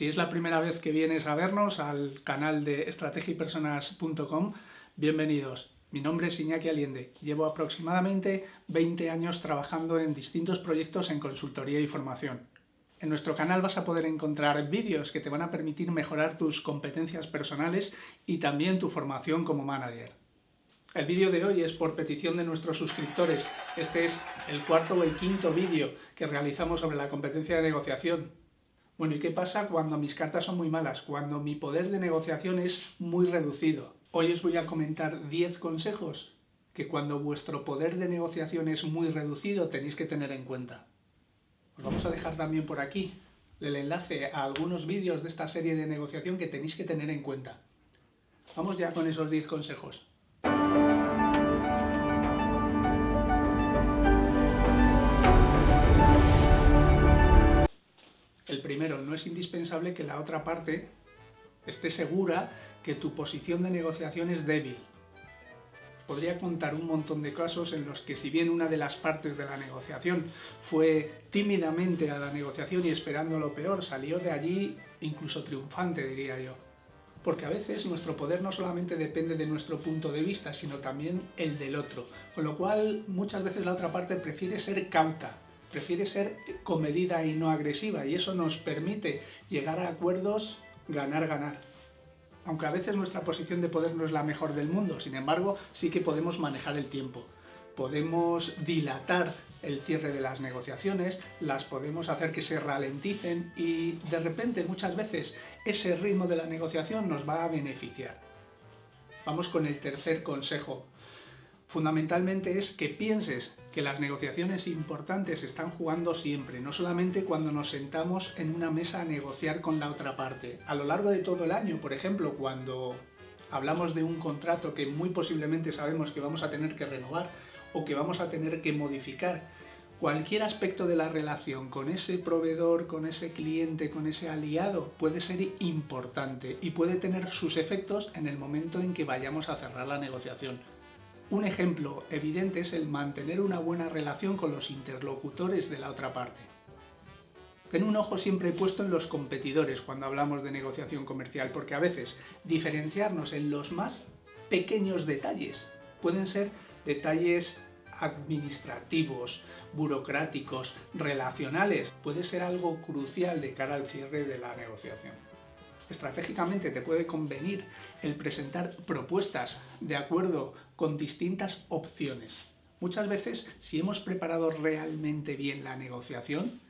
Si es la primera vez que vienes a vernos al canal de estrategipersonas.com, bienvenidos. Mi nombre es Iñaki Aliende. Llevo aproximadamente 20 años trabajando en distintos proyectos en consultoría y formación. En nuestro canal vas a poder encontrar vídeos que te van a permitir mejorar tus competencias personales y también tu formación como manager. El vídeo de hoy es por petición de nuestros suscriptores. Este es el cuarto o el quinto vídeo que realizamos sobre la competencia de negociación. Bueno, ¿y qué pasa cuando mis cartas son muy malas? Cuando mi poder de negociación es muy reducido. Hoy os voy a comentar 10 consejos que cuando vuestro poder de negociación es muy reducido tenéis que tener en cuenta. Os vamos a dejar también por aquí el enlace a algunos vídeos de esta serie de negociación que tenéis que tener en cuenta. Vamos ya con esos 10 consejos. El primero, no es indispensable que la otra parte esté segura que tu posición de negociación es débil. Podría contar un montón de casos en los que si bien una de las partes de la negociación fue tímidamente a la negociación y esperando lo peor, salió de allí incluso triunfante, diría yo. Porque a veces nuestro poder no solamente depende de nuestro punto de vista, sino también el del otro. Con lo cual, muchas veces la otra parte prefiere ser cauta, prefiere ser comedida y no agresiva y eso nos permite llegar a acuerdos ganar-ganar. Aunque a veces nuestra posición de poder no es la mejor del mundo, sin embargo sí que podemos manejar el tiempo. Podemos dilatar el cierre de las negociaciones, las podemos hacer que se ralenticen y de repente muchas veces ese ritmo de la negociación nos va a beneficiar. Vamos con el tercer consejo. Fundamentalmente es que pienses que las negociaciones importantes están jugando siempre, no solamente cuando nos sentamos en una mesa a negociar con la otra parte. A lo largo de todo el año, por ejemplo, cuando hablamos de un contrato que muy posiblemente sabemos que vamos a tener que renovar o que vamos a tener que modificar, cualquier aspecto de la relación con ese proveedor, con ese cliente, con ese aliado puede ser importante y puede tener sus efectos en el momento en que vayamos a cerrar la negociación. Un ejemplo evidente es el mantener una buena relación con los interlocutores de la otra parte. Ten un ojo siempre puesto en los competidores cuando hablamos de negociación comercial, porque a veces diferenciarnos en los más pequeños detalles pueden ser detalles administrativos, burocráticos, relacionales, puede ser algo crucial de cara al cierre de la negociación estratégicamente te puede convenir el presentar propuestas de acuerdo con distintas opciones. Muchas veces, si hemos preparado realmente bien la negociación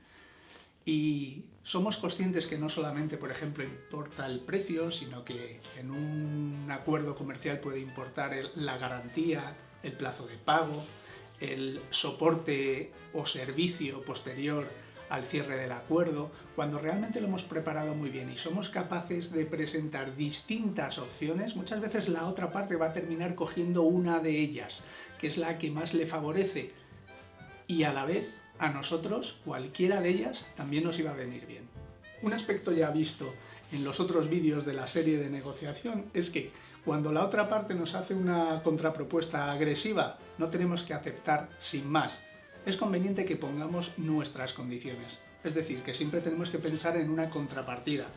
y somos conscientes que no solamente, por ejemplo, importa el precio, sino que en un acuerdo comercial puede importar la garantía, el plazo de pago, el soporte o servicio posterior al cierre del acuerdo, cuando realmente lo hemos preparado muy bien y somos capaces de presentar distintas opciones, muchas veces la otra parte va a terminar cogiendo una de ellas, que es la que más le favorece, y a la vez a nosotros cualquiera de ellas también nos iba a venir bien. Un aspecto ya visto en los otros vídeos de la serie de negociación es que cuando la otra parte nos hace una contrapropuesta agresiva, no tenemos que aceptar sin más, es conveniente que pongamos nuestras condiciones. Es decir, que siempre tenemos que pensar en una contrapartida.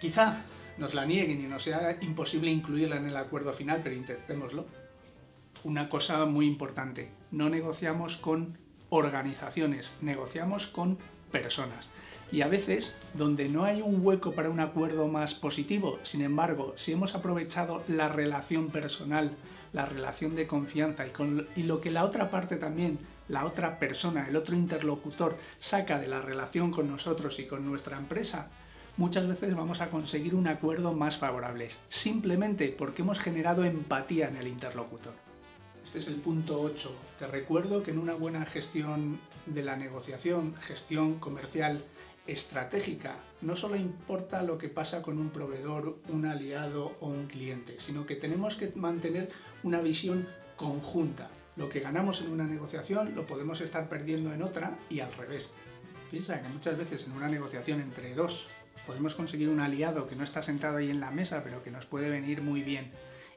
Quizá nos la nieguen y nos sea imposible incluirla en el acuerdo final, pero intentémoslo. Una cosa muy importante, no negociamos con organizaciones, negociamos con personas. Y a veces, donde no hay un hueco para un acuerdo más positivo, sin embargo, si hemos aprovechado la relación personal, la relación de confianza y, con, y lo que la otra parte también la otra persona, el otro interlocutor, saca de la relación con nosotros y con nuestra empresa, muchas veces vamos a conseguir un acuerdo más favorable, simplemente porque hemos generado empatía en el interlocutor. Este es el punto 8. Te recuerdo que en una buena gestión de la negociación, gestión comercial estratégica, no solo importa lo que pasa con un proveedor, un aliado o un cliente, sino que tenemos que mantener una visión conjunta, lo que ganamos en una negociación lo podemos estar perdiendo en otra y al revés. Piensa que muchas veces en una negociación entre dos podemos conseguir un aliado que no está sentado ahí en la mesa pero que nos puede venir muy bien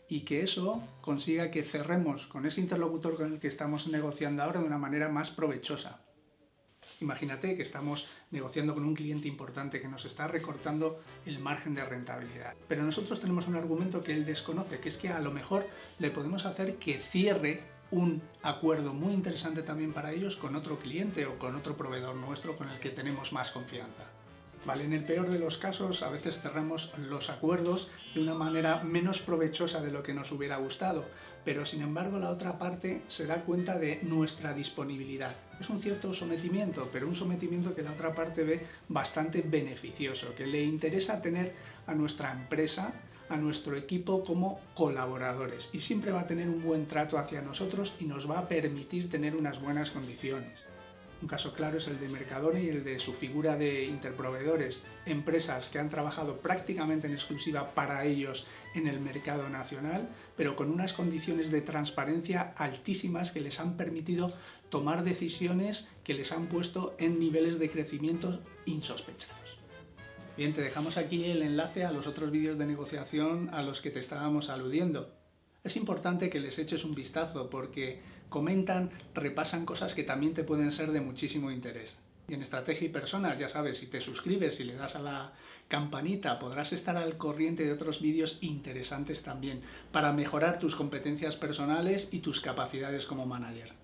y que eso consiga que cerremos con ese interlocutor con el que estamos negociando ahora de una manera más provechosa. Imagínate que estamos negociando con un cliente importante que nos está recortando el margen de rentabilidad. Pero nosotros tenemos un argumento que él desconoce, que es que a lo mejor le podemos hacer que cierre un acuerdo muy interesante también para ellos con otro cliente o con otro proveedor nuestro con el que tenemos más confianza. ¿Vale? En el peor de los casos, a veces cerramos los acuerdos de una manera menos provechosa de lo que nos hubiera gustado, pero sin embargo la otra parte se da cuenta de nuestra disponibilidad. Es un cierto sometimiento, pero un sometimiento que la otra parte ve bastante beneficioso, que le interesa tener a nuestra empresa, a nuestro equipo como colaboradores y siempre va a tener un buen trato hacia nosotros y nos va a permitir tener unas buenas condiciones. Un caso claro es el de Mercadona y el de su figura de interproveedores, empresas que han trabajado prácticamente en exclusiva para ellos en el mercado nacional, pero con unas condiciones de transparencia altísimas que les han permitido tomar decisiones que les han puesto en niveles de crecimiento insospechados. Bien, te dejamos aquí el enlace a los otros vídeos de negociación a los que te estábamos aludiendo. Es importante que les eches un vistazo porque comentan, repasan cosas que también te pueden ser de muchísimo interés. Y en Estrategia y Personas, ya sabes, si te suscribes y le das a la campanita, podrás estar al corriente de otros vídeos interesantes también para mejorar tus competencias personales y tus capacidades como manager.